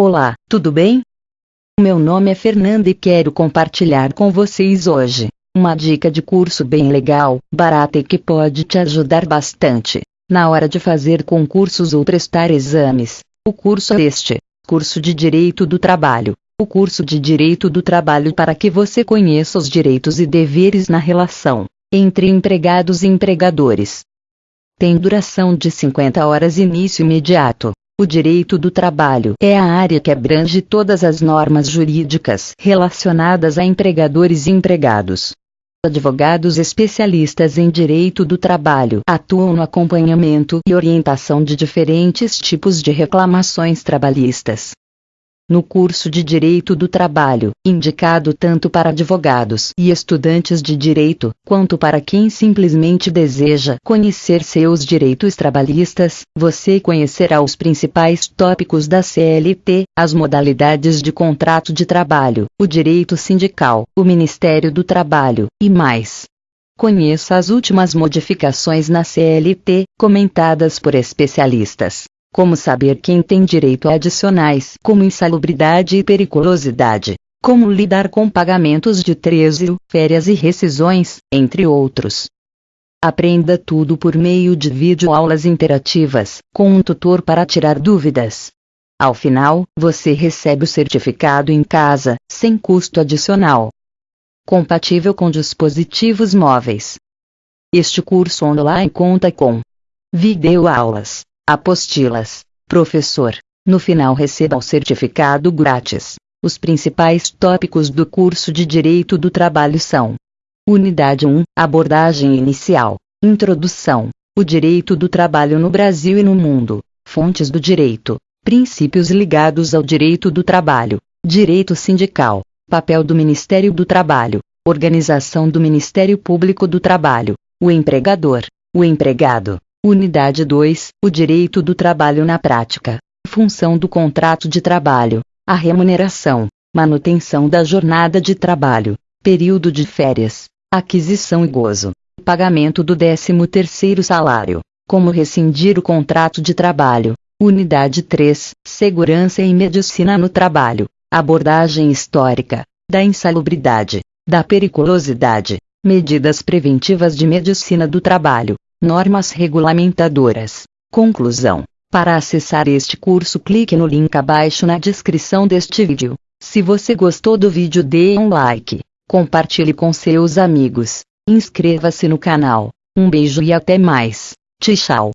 Olá, tudo bem? Meu nome é Fernanda e quero compartilhar com vocês hoje uma dica de curso bem legal, barata e que pode te ajudar bastante na hora de fazer concursos ou prestar exames. O curso é este: Curso de Direito do Trabalho. O curso de Direito do Trabalho para que você conheça os direitos e deveres na relação entre empregados e empregadores. Tem duração de 50 horas início imediato. O direito do trabalho é a área que abrange todas as normas jurídicas relacionadas a empregadores e empregados. Advogados especialistas em direito do trabalho atuam no acompanhamento e orientação de diferentes tipos de reclamações trabalhistas, no curso de Direito do Trabalho, indicado tanto para advogados e estudantes de direito, quanto para quem simplesmente deseja conhecer seus direitos trabalhistas, você conhecerá os principais tópicos da CLT, as modalidades de contrato de trabalho, o direito sindical, o Ministério do Trabalho, e mais. Conheça as últimas modificações na CLT, comentadas por especialistas como saber quem tem direito a adicionais, como insalubridade e periculosidade, como lidar com pagamentos de trezio, férias e rescisões, entre outros. Aprenda tudo por meio de videoaulas interativas, com um tutor para tirar dúvidas. Ao final, você recebe o certificado em casa, sem custo adicional. Compatível com dispositivos móveis. Este curso online conta com videoaulas Apostilas. Professor. No final receba o certificado grátis. Os principais tópicos do curso de Direito do Trabalho são: Unidade 1 Abordagem inicial. Introdução. O direito do trabalho no Brasil e no mundo. Fontes do direito. Princípios ligados ao direito do trabalho. Direito sindical. Papel do Ministério do Trabalho. Organização do Ministério Público do Trabalho. O empregador. O empregado. Unidade 2 O direito do trabalho na prática. Função do contrato de trabalho. A remuneração. Manutenção da jornada de trabalho. Período de férias. Aquisição e gozo. Pagamento do 13º salário. Como rescindir o contrato de trabalho. Unidade 3 Segurança e medicina no trabalho. Abordagem histórica. Da insalubridade. Da periculosidade. Medidas preventivas de medicina do trabalho. Normas regulamentadoras. Conclusão. Para acessar este curso clique no link abaixo na descrição deste vídeo. Se você gostou do vídeo dê um like, compartilhe com seus amigos, inscreva-se no canal. Um beijo e até mais. Tchau.